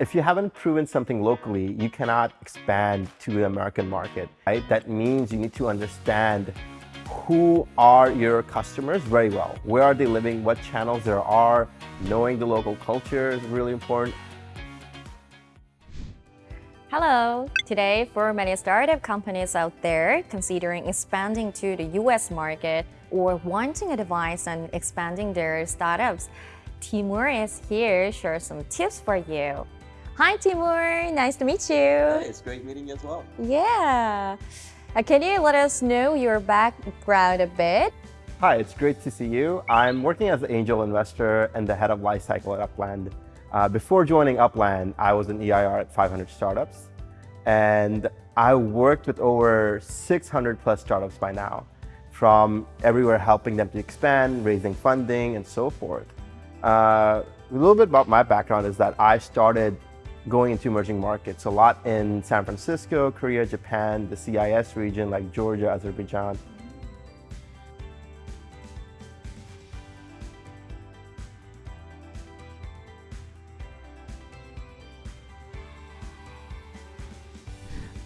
If you haven't proven something locally, you cannot expand to the American market, right? That means you need to understand who are your customers very well. Where are they living? What channels there are? Knowing the local culture is really important. Hello! Today, for many startup companies out there considering expanding to the US market or wanting advice on expanding their startups, Timur is here to share some tips for you. Hi Timur, nice to meet you. Hey, it's great meeting you as well. Yeah. Uh, can you let us know your background a bit? Hi, it's great to see you. I'm working as an angel investor and the head of lifecycle at Upland. Uh, before joining Upland, I was an EIR at 500 startups. And I worked with over 600 plus startups by now, from everywhere helping them to expand, raising funding, and so forth. Uh, a little bit about my background is that I started going into emerging markets, a lot in San Francisco, Korea, Japan, the CIS region like Georgia, Azerbaijan.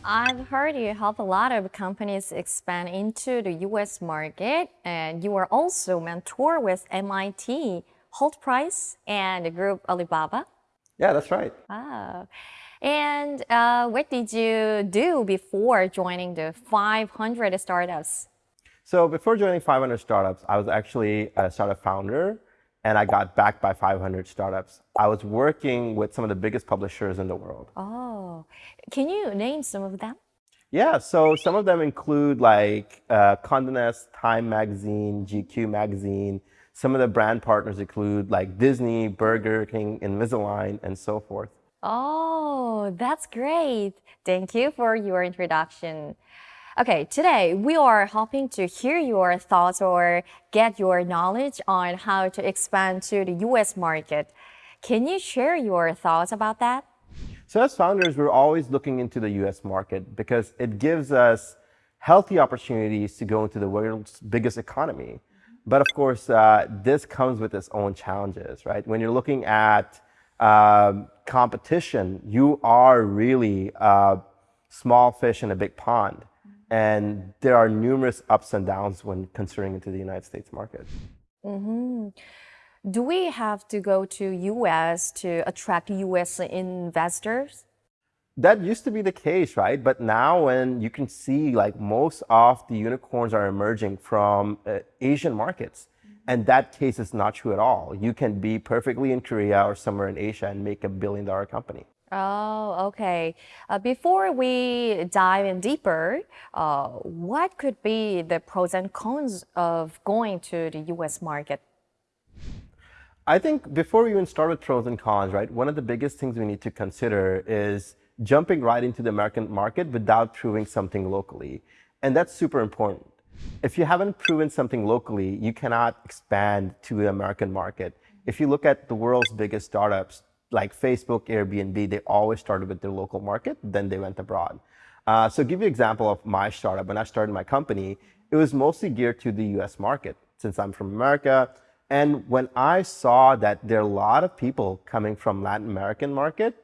I've heard you help a lot of companies expand into the US market and you are also mentor with MIT, Hult Prize, and the group Alibaba. Yeah, that's right. Oh. And uh, what did you do before joining the 500 startups? So before joining 500 startups, I was actually a startup founder and I got backed by 500 startups. I was working with some of the biggest publishers in the world. Oh, can you name some of them? Yeah, so some of them include like uh, Condé Nast, Time Magazine, GQ Magazine. Some of the brand partners include like Disney, Burger King, Invisalign, and so forth. Oh, that's great. Thank you for your introduction. Okay, today we are hoping to hear your thoughts or get your knowledge on how to expand to the US market. Can you share your thoughts about that? So as founders, we're always looking into the US market because it gives us healthy opportunities to go into the world's biggest economy. But of course, uh, this comes with its own challenges, right? When you're looking at um, competition, you are really a small fish in a big pond. And there are numerous ups and downs when considering into the United States market. Mm -hmm. Do we have to go to US to attract US investors? That used to be the case, right? But now when you can see like most of the unicorns are emerging from uh, Asian markets. And that case is not true at all. You can be perfectly in Korea or somewhere in Asia and make a billion dollar company. Oh, okay. Uh, before we dive in deeper, uh, what could be the pros and cons of going to the US market? I think before we even start with pros and cons, right, one of the biggest things we need to consider is jumping right into the American market without proving something locally. And that's super important. If you haven't proven something locally, you cannot expand to the American market. If you look at the world's biggest startups, like Facebook, Airbnb, they always started with their local market, then they went abroad. Uh, so give you an example of my startup. When I started my company, it was mostly geared to the US market since I'm from America. And when I saw that there are a lot of people coming from Latin American market,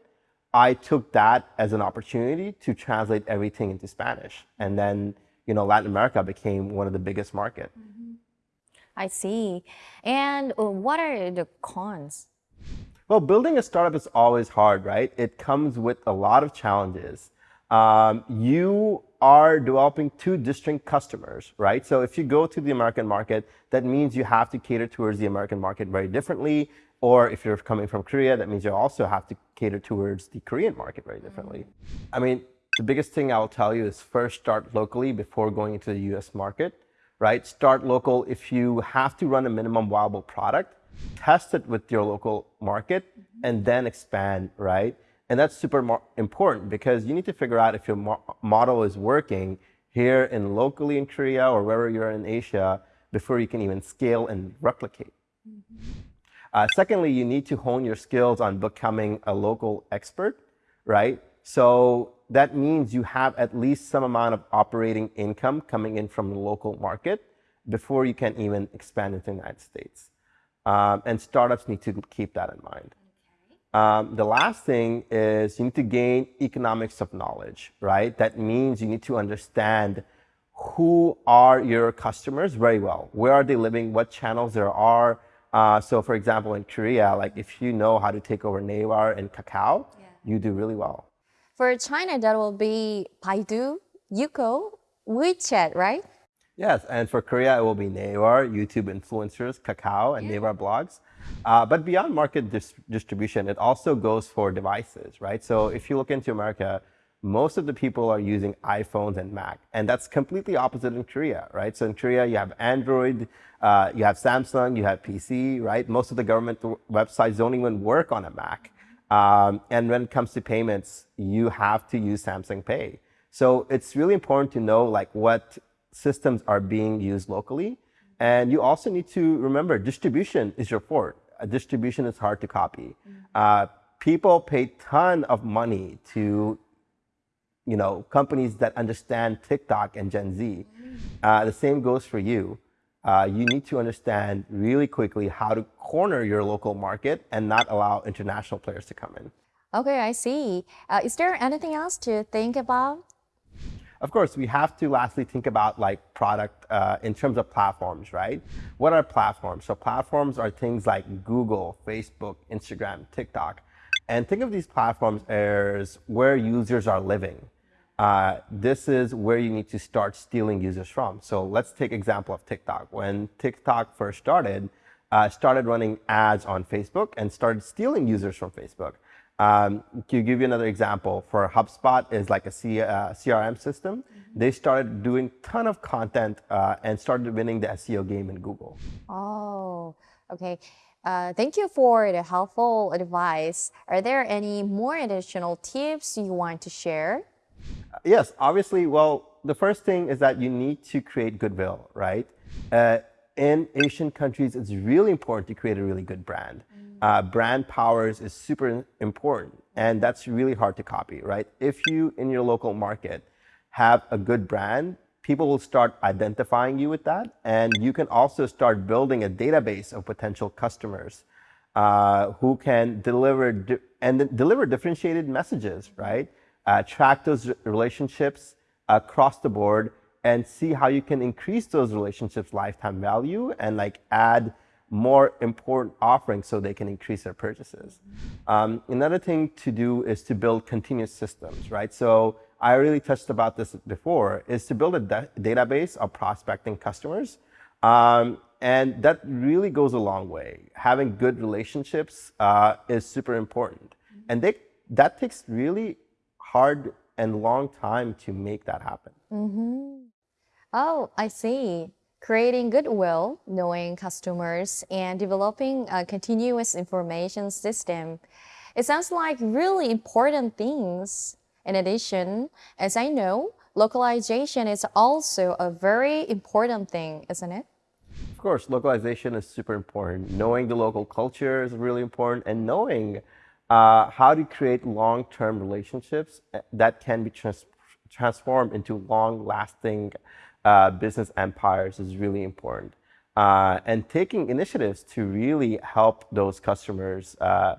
I took that as an opportunity to translate everything into Spanish. And then, you know, Latin America became one of the biggest market. Mm -hmm. I see. And uh, what are the cons? Well, building a startup is always hard, right? It comes with a lot of challenges. Um, you are developing two distinct customers, right? So if you go to the American market, that means you have to cater towards the American market very differently. Or if you're coming from Korea, that means you also have to cater towards the Korean market very differently. I mean, the biggest thing I'll tell you is first start locally before going into the US market, right? Start local if you have to run a minimum viable product test it with your local market, mm -hmm. and then expand, right? And that's super important because you need to figure out if your mo model is working here in locally in Korea or wherever you're in Asia before you can even scale and replicate. Mm -hmm. uh, secondly, you need to hone your skills on becoming a local expert, right? So that means you have at least some amount of operating income coming in from the local market before you can even expand into the United States. Um, and startups need to keep that in mind. Um, the last thing is you need to gain economics of knowledge, right? That means you need to understand who are your customers very well. Where are they living? What channels there are? Uh, so, for example, in Korea, like if you know how to take over Naver and Kakao, yeah. you do really well. For China, that will be Baidu, Youku, WeChat, right? Yes, and for Korea, it will be Naver, YouTube influencers, Kakao, and yeah. Naver blogs. Uh, but beyond market dis distribution, it also goes for devices, right? So if you look into America, most of the people are using iPhones and Mac, and that's completely opposite in Korea, right? So in Korea, you have Android, uh, you have Samsung, you have PC, right? Most of the government websites don't even work on a Mac. Um, and when it comes to payments, you have to use Samsung Pay. So it's really important to know like what systems are being used locally. And you also need to remember distribution is your fort. A distribution is hard to copy. Uh, people pay ton of money to you know, companies that understand TikTok and Gen Z. Uh, the same goes for you. Uh, you need to understand really quickly how to corner your local market and not allow international players to come in. Okay, I see. Uh, is there anything else to think about? Of course, we have to lastly think about like product uh, in terms of platforms, right? What are platforms? So platforms are things like Google, Facebook, Instagram, TikTok. And think of these platforms as where users are living uh, this is where you need to start stealing users from. So let's take example of TikTok. When TikTok first started, uh, started running ads on Facebook and started stealing users from Facebook. Um, to give you another example, for HubSpot is like a C, uh, CRM system. Mm -hmm. They started doing ton of content uh, and started winning the SEO game in Google. Oh, okay. Uh, thank you for the helpful advice. Are there any more additional tips you want to share? Yes, obviously, well, the first thing is that you need to create goodwill, right? In Asian countries, it's really important to create a really good brand. Mm. Uh, brand powers is super important, and that's really hard to copy, right? If you, in your local market, have a good brand, people will start identifying you with that, and you can also start building a database of potential customers uh, who can deliver and deliver differentiated messages, right? uh, track those relationships across the board and see how you can increase those relationships lifetime value and like add more important offerings so they can increase their purchases. Um, another thing to do is to build continuous systems, right? So I really touched about this before, is to build a database of prospecting customers. Um, and that really goes a long way. Having good relationships uh, is super important. And they, that takes really hard and long time to make that happen. Mm -hmm. Oh, I see. Creating goodwill, knowing customers, and developing a continuous information system. It sounds like really important things. In addition, as I know, localization is also a very important thing, isn't it? Of course, localization is super important. Knowing the local culture is really important and knowing uh, how to create long-term relationships uh, that can be trans transformed into long-lasting uh, business empires is really important. Uh, and taking initiatives to really help those customers uh,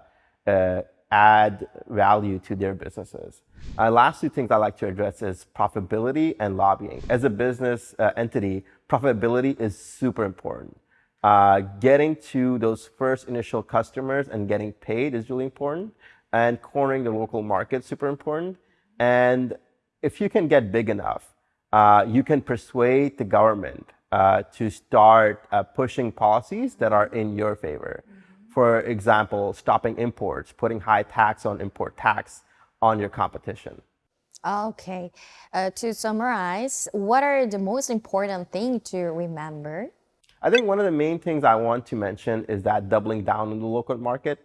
uh, add value to their businesses. last two things I'd like to address is profitability and lobbying. As a business entity, profitability is super important. Uh, getting to those first initial customers and getting paid is really important. And cornering the local market super important. And if you can get big enough, uh, you can persuade the government uh, to start uh, pushing policies that are in your favor. Mm -hmm. For example, stopping imports, putting high tax on import tax on your competition. Okay. Uh, to summarize, what are the most important thing to remember? I think one of the main things I want to mention is that doubling down on the local market.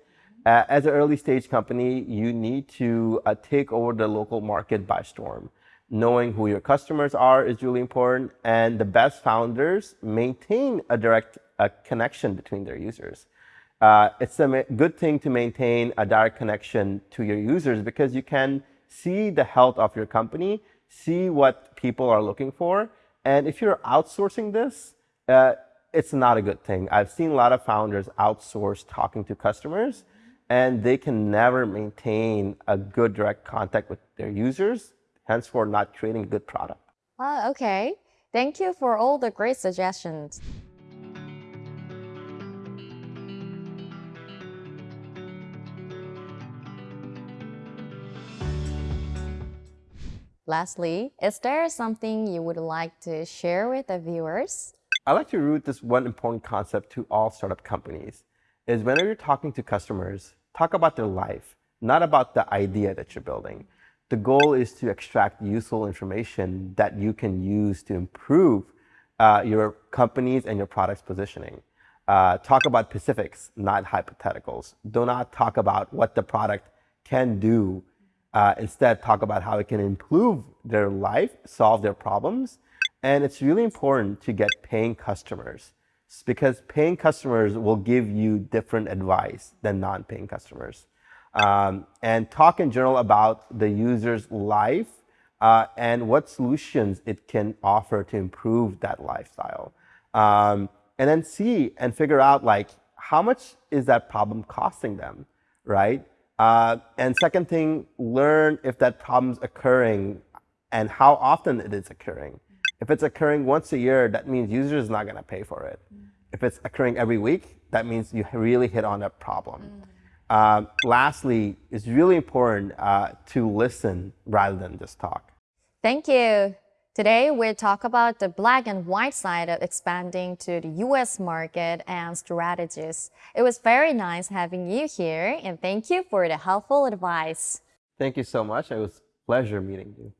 Uh, as an early stage company, you need to uh, take over the local market by storm. Knowing who your customers are is really important, and the best founders maintain a direct uh, connection between their users. Uh, it's a good thing to maintain a direct connection to your users because you can see the health of your company, see what people are looking for, and if you're outsourcing this, uh, it's not a good thing. I've seen a lot of founders outsource talking to customers, and they can never maintain a good direct contact with their users, henceforth not creating a good product. Ah, okay. Thank you for all the great suggestions. Lastly, is there something you would like to share with the viewers? I like to root this one important concept to all startup companies is whenever you're talking to customers, talk about their life, not about the idea that you're building. The goal is to extract useful information that you can use to improve uh, your company's and your product's positioning. Uh, talk about specifics, not hypotheticals. Do not talk about what the product can do uh, instead, talk about how it can improve their life, solve their problems. And it's really important to get paying customers because paying customers will give you different advice than non-paying customers. Um, and talk in general about the user's life uh, and what solutions it can offer to improve that lifestyle. Um, and then see and figure out like how much is that problem costing them, right? Uh, and second thing, learn if that problem's occurring and how often it is occurring. If it's occurring once a year, that means user is not going to pay for it. Mm. If it's occurring every week, that means you really hit on a problem. Mm. Um, lastly, it's really important uh, to listen rather than just talk. Thank you. Today, we talk about the black and white side of expanding to the US market and strategies. It was very nice having you here, and thank you for the helpful advice. Thank you so much. It was a pleasure meeting you.